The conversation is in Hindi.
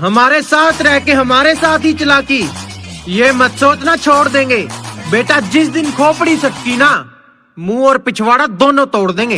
हमारे साथ रह के हमारे साथ ही चलाकी। ये मत सोचना छोड़ देंगे। बेटा, जिस दिन खोपड़ी सटकी ना, मुँह और पिछवाड़ा दोनों तोड़ देंगे।